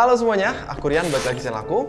Halo semuanya, aku Rian, balik lagi channel aku.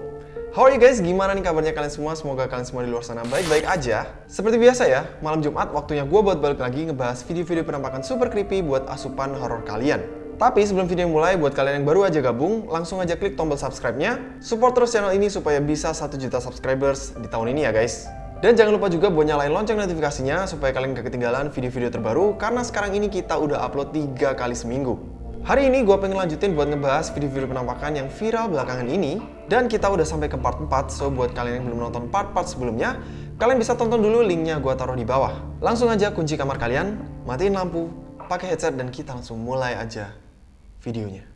How are you guys? Gimana nih kabarnya kalian semua? Semoga kalian semua di luar sana baik-baik aja. Seperti biasa ya, malam Jumat waktunya gue buat balik lagi ngebahas video-video penampakan super creepy buat asupan horor kalian. Tapi sebelum video mulai, buat kalian yang baru aja gabung, langsung aja klik tombol subscribe-nya. Support terus channel ini supaya bisa 1 juta subscribers di tahun ini ya guys. Dan jangan lupa juga buat nyalain lonceng notifikasinya supaya kalian gak ketinggalan video-video terbaru karena sekarang ini kita udah upload 3 kali seminggu. Hari ini gue pengen lanjutin buat ngebahas video-video penampakan yang viral belakangan ini dan kita udah sampai ke part 4 so buat kalian yang belum nonton part-part sebelumnya kalian bisa tonton dulu linknya gue taruh di bawah. Langsung aja kunci kamar kalian, matiin lampu, pakai headset dan kita langsung mulai aja videonya.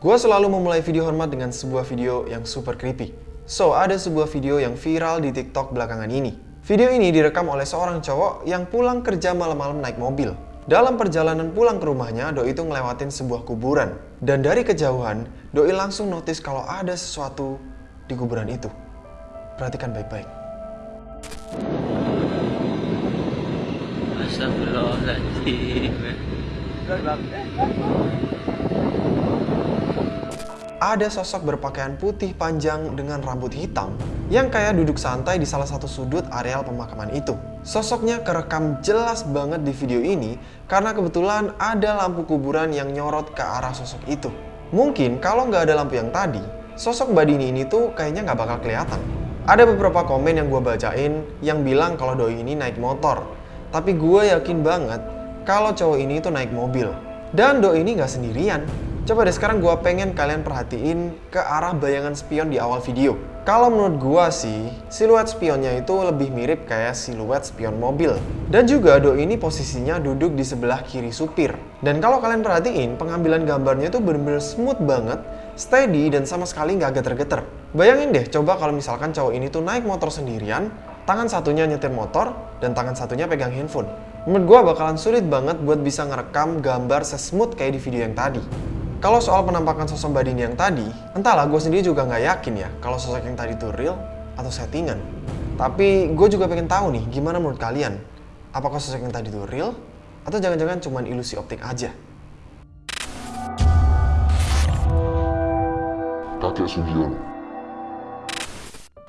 Gue selalu memulai video hormat dengan sebuah video yang super creepy. So, ada sebuah video yang viral di TikTok belakangan ini. Video ini direkam oleh seorang cowok yang pulang kerja malam-malam naik mobil. Dalam perjalanan pulang ke rumahnya, Doi itu ngelewatin sebuah kuburan. Dan dari kejauhan, Doi langsung notice kalau ada sesuatu di kuburan itu. Perhatikan baik-baik. Astagfirullahaladzim ada sosok berpakaian putih panjang dengan rambut hitam yang kayak duduk santai di salah satu sudut areal pemakaman itu. Sosoknya kerekam jelas banget di video ini karena kebetulan ada lampu kuburan yang nyorot ke arah sosok itu. Mungkin kalau nggak ada lampu yang tadi, sosok Badini ini tuh kayaknya nggak bakal kelihatan. Ada beberapa komen yang gue bacain yang bilang kalau doi ini naik motor. Tapi gue yakin banget kalau cowok ini tuh naik mobil. Dan doi ini nggak sendirian. Coba deh sekarang gue pengen kalian perhatiin ke arah bayangan spion di awal video. Kalau menurut gue sih, siluet spionnya itu lebih mirip kayak siluet spion mobil. Dan juga doi ini posisinya duduk di sebelah kiri supir. Dan kalau kalian perhatiin, pengambilan gambarnya itu bener-bener smooth banget, steady dan sama sekali nggak geter-geter. Bayangin deh, coba kalau misalkan cowok ini tuh naik motor sendirian, tangan satunya nyetir motor, dan tangan satunya pegang handphone. Menurut gue bakalan sulit banget buat bisa ngerekam gambar sesmooth kayak di video yang tadi. Kalau soal penampakan sosok Badini yang tadi, entahlah gue sendiri juga nggak yakin ya kalau sosok yang tadi itu real atau settingan. Tapi gue juga pengen tahu nih, gimana menurut kalian? Apakah sosok yang tadi itu real atau jangan-jangan cuma ilusi optik aja? Kakek Sugiono.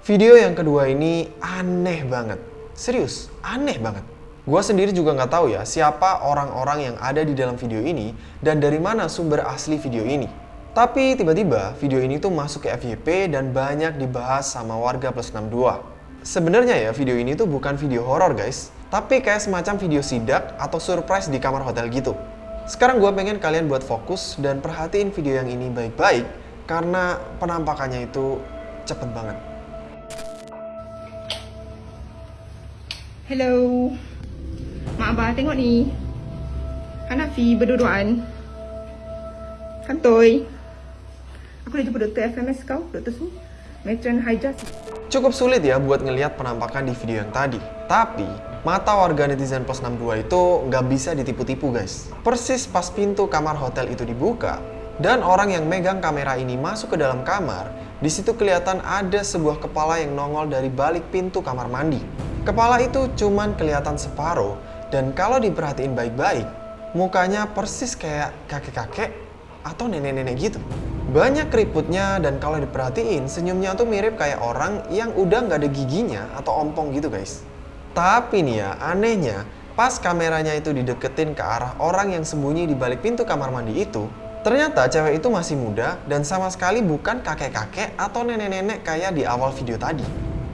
Video yang kedua ini aneh banget. Serius, aneh banget. Gua sendiri juga nggak tahu ya siapa orang-orang yang ada di dalam video ini dan dari mana sumber asli video ini. Tapi tiba-tiba video ini tuh masuk ke FYP dan banyak dibahas sama warga plus 62. Sebenarnya ya video ini tuh bukan video horor guys, tapi kayak semacam video sidak atau surprise di kamar hotel gitu. Sekarang gue pengen kalian buat fokus dan perhatiin video yang ini baik-baik karena penampakannya itu cepet banget. Hello. Mak Abah tengok ni. Hanafi berduaan. Kantoi. Aku dah jumpa doktor FMS kau, Doktor Su. Matron Hijaz. Cukup sulit ya buat ngelihat penampakan di video yang tadi. Tapi, mata warga netizen plus 62 itu nggak bisa ditipu-tipu guys. Persis pas pintu kamar hotel itu dibuka, dan orang yang megang kamera ini masuk ke dalam kamar, di situ kelihatan ada sebuah kepala yang nongol dari balik pintu kamar mandi. Kepala itu cuman kelihatan separuh, dan kalau diperhatiin baik-baik, mukanya persis kayak kakek-kakek atau nenek-nenek gitu. Banyak keriputnya dan kalau diperhatiin senyumnya tuh mirip kayak orang yang udah nggak ada giginya atau ompong gitu guys. Tapi nih ya, anehnya pas kameranya itu dideketin ke arah orang yang sembunyi di balik pintu kamar mandi itu, ternyata cewek itu masih muda dan sama sekali bukan kakek-kakek atau nenek-nenek kayak di awal video tadi.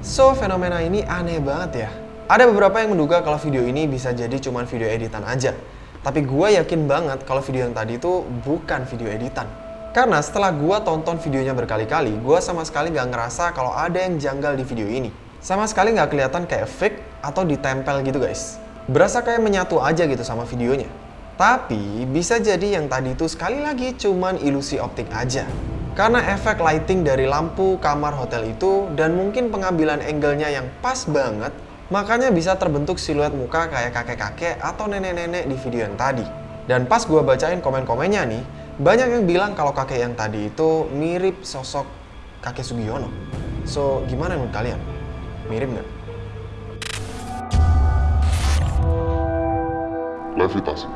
So, fenomena ini aneh banget ya. Ada beberapa yang menduga kalau video ini bisa jadi cuma video editan aja. Tapi gue yakin banget kalau video yang tadi itu bukan video editan. Karena setelah gue tonton videonya berkali-kali, gue sama sekali gak ngerasa kalau ada yang janggal di video ini. Sama sekali gak kelihatan kayak fake atau ditempel gitu guys. Berasa kayak menyatu aja gitu sama videonya. Tapi bisa jadi yang tadi itu sekali lagi cuman ilusi optik aja. Karena efek lighting dari lampu kamar hotel itu dan mungkin pengambilan angle-nya yang pas banget Makanya bisa terbentuk siluet muka kayak kakek-kakek atau nenek-nenek di video yang tadi. Dan pas gue bacain komen-komennya nih, banyak yang bilang kalau kakek yang tadi itu mirip sosok kakek Sugiono. So, gimana menurut kalian? Mirip nggak? Levitasi.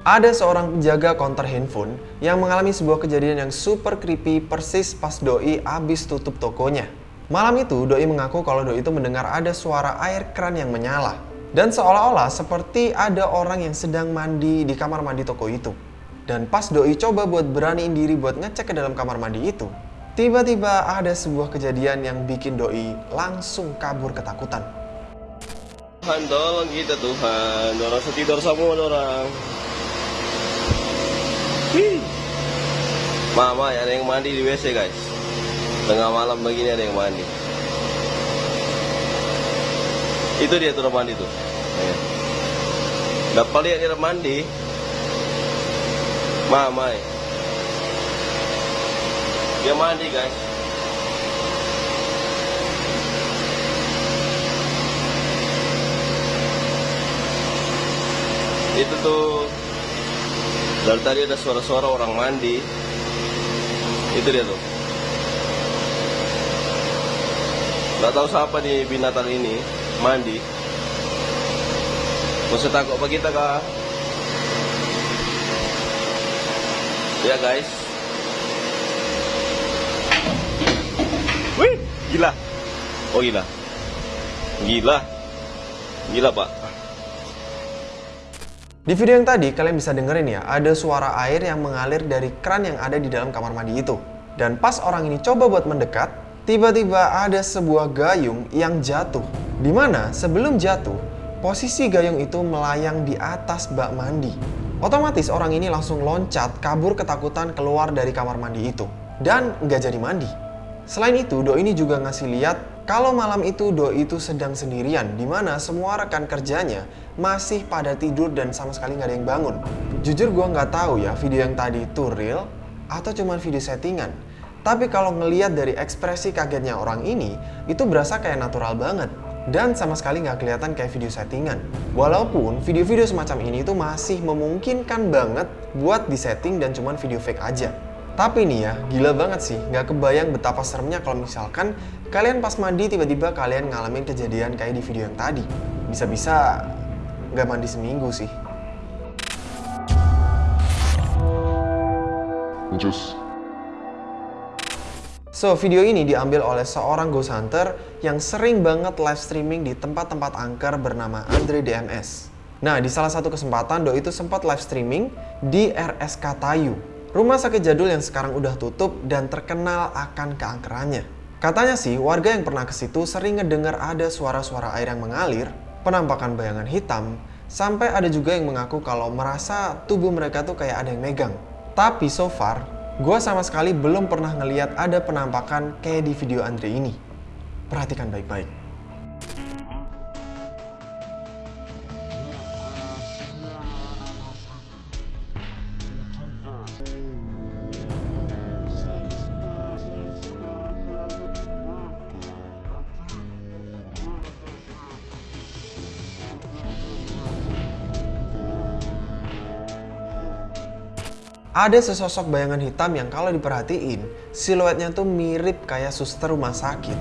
Ada seorang penjaga konter handphone yang mengalami sebuah kejadian yang super creepy persis pas Doi abis tutup tokonya. Malam itu, Doi mengaku kalau Doi itu mendengar ada suara air keran yang menyala. Dan seolah-olah seperti ada orang yang sedang mandi di kamar mandi toko itu. Dan pas Doi coba buat beraniin diri buat ngecek ke dalam kamar mandi itu, tiba-tiba ada sebuah kejadian yang bikin Doi langsung kabur ketakutan. Tuhan tolong kita Tuhan Orang setidur semua orang Wih. Mama ada yang mandi di WC guys Tengah malam begini ada yang mandi. Itu dia tuh mandi tuh Ya. Dapat lihat dia mandi Mama ya. Dia mandi guys. Itu tuh dari tadi ada suara-suara orang mandi. Itu dia tuh nggak tahu siapa di binatang ini mandi. Masih takut apa kita kah ya guys. Wih gila. Oh gila. Gila. Gila pak. Di video yang tadi kalian bisa dengerin ya, ada suara air yang mengalir dari keran yang ada di dalam kamar mandi itu. Dan pas orang ini coba buat mendekat, tiba-tiba ada sebuah gayung yang jatuh. Di mana sebelum jatuh, posisi gayung itu melayang di atas bak mandi. Otomatis orang ini langsung loncat kabur ketakutan keluar dari kamar mandi itu. Dan nggak jadi mandi. Selain itu, Doi ini juga ngasih lihat kalau malam itu Doi itu sedang sendirian, di mana semua rekan kerjanya masih pada tidur dan sama sekali nggak ada yang bangun. Jujur gue nggak tahu ya video yang tadi itu real atau cuma video settingan. Tapi kalau ngeliat dari ekspresi kagetnya orang ini, itu berasa kayak natural banget. Dan sama sekali nggak kelihatan kayak video settingan. Walaupun video-video semacam ini itu masih memungkinkan banget buat disetting dan cuma video fake aja. Tapi nih ya, gila banget sih. Nggak kebayang betapa seremnya kalau misalkan kalian pas mandi tiba-tiba kalian ngalamin kejadian kayak di video yang tadi. Bisa-bisa nggak mandi seminggu sih. Jus. So, video ini diambil oleh seorang ghost hunter yang sering banget live streaming di tempat-tempat angker bernama Andre DMS. Nah, di salah satu kesempatan Doi itu sempat live streaming di RSK Tayu, rumah sakit jadul yang sekarang udah tutup dan terkenal akan keangkerannya. Katanya sih, warga yang pernah ke situ sering ngedengar ada suara-suara air yang mengalir, penampakan bayangan hitam, sampai ada juga yang mengaku kalau merasa tubuh mereka tuh kayak ada yang megang. Tapi so far, gue sama sekali belum pernah ngeliat ada penampakan kayak di video Andre ini. Perhatikan baik-baik. Ada sesosok bayangan hitam yang kalau diperhatiin, siluetnya tuh mirip kayak suster rumah sakit.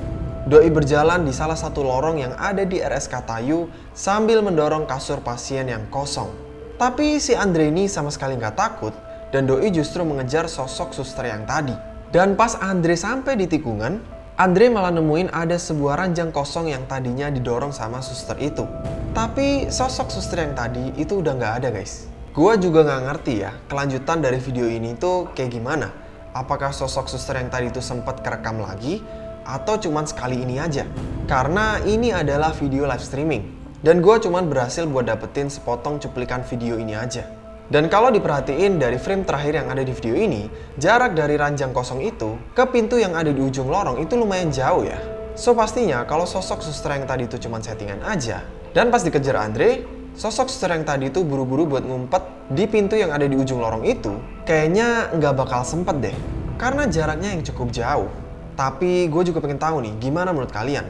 Doi berjalan di salah satu lorong yang ada di RSK Tayu sambil mendorong kasur pasien yang kosong. Tapi si Andre ini sama sekali nggak takut dan Doi justru mengejar sosok suster yang tadi. Dan pas Andre sampai di tikungan, Andre malah nemuin ada sebuah ranjang kosong yang tadinya didorong sama suster itu. Tapi sosok suster yang tadi itu udah nggak ada guys. Gua juga nggak ngerti ya, kelanjutan dari video ini tuh kayak gimana. Apakah sosok suster yang tadi itu sempat kerekam lagi, atau cuman sekali ini aja? Karena ini adalah video live streaming. Dan gua cuman berhasil buat dapetin sepotong cuplikan video ini aja. Dan kalau diperhatiin dari frame terakhir yang ada di video ini, jarak dari ranjang kosong itu ke pintu yang ada di ujung lorong itu lumayan jauh ya. So pastinya kalau sosok suster yang tadi itu cuman settingan aja, dan pas dikejar Andre, sosok suster yang tadi itu buru-buru buat ngumpet di pintu yang ada di ujung lorong itu, kayaknya nggak bakal sempet deh. Karena jaraknya yang cukup jauh. Tapi gue juga pengen tahu nih, gimana menurut kalian?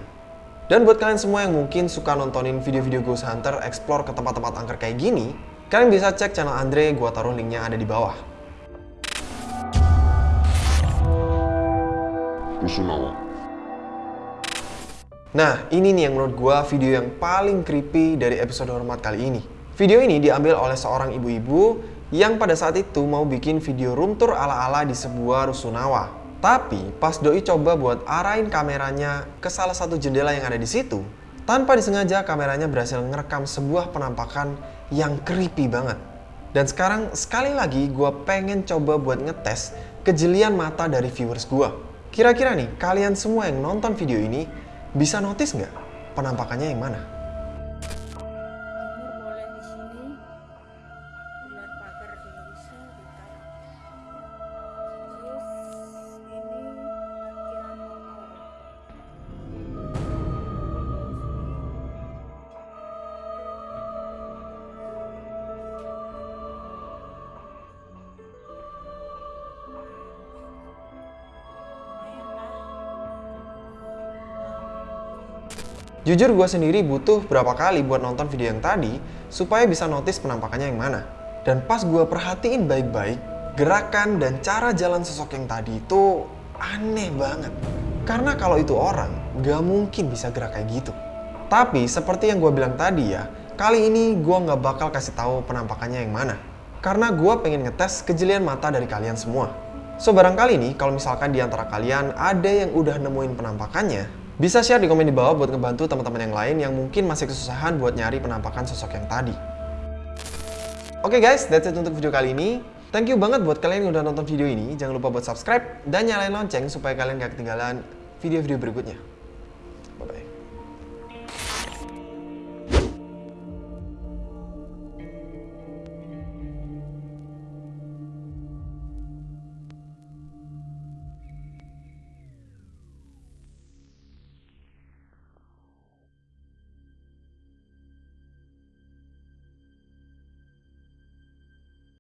Dan buat kalian semua yang mungkin suka nontonin video-video Ghost Hunter explore ke tempat-tempat angker kayak gini, kalian bisa cek channel Andre, gua taruh linknya ada di bawah. Rusunawa. Nah, ini nih yang menurut gua video yang paling creepy dari episode hormat kali ini. Video ini diambil oleh seorang ibu-ibu yang pada saat itu mau bikin video room tour ala-ala di sebuah rusunawa. Tapi pas doi coba buat arahin kameranya ke salah satu jendela yang ada di situ, tanpa disengaja kameranya berhasil ngerekam sebuah penampakan yang creepy banget. Dan sekarang sekali lagi gue pengen coba buat ngetes kejelian mata dari viewers gue. Kira-kira nih, kalian semua yang nonton video ini bisa notice nggak penampakannya yang mana? Jujur gue sendiri butuh berapa kali buat nonton video yang tadi supaya bisa notice penampakannya yang mana. Dan pas gue perhatiin baik-baik, gerakan dan cara jalan sosok yang tadi itu aneh banget. Karena kalau itu orang, gak mungkin bisa gerak kayak gitu. Tapi seperti yang gue bilang tadi ya, kali ini gue gak bakal kasih tahu penampakannya yang mana. Karena gue pengen ngetes kejelian mata dari kalian semua. So barangkali nih kalau misalkan di antara kalian ada yang udah nemuin penampakannya, bisa share di komen di bawah buat ngebantu teman-teman yang lain yang mungkin masih kesusahan buat nyari penampakan sosok yang tadi. Oke guys, that's it untuk video kali ini. Thank you banget buat kalian yang udah nonton video ini. Jangan lupa buat subscribe dan nyalain lonceng supaya kalian gak ketinggalan video-video berikutnya.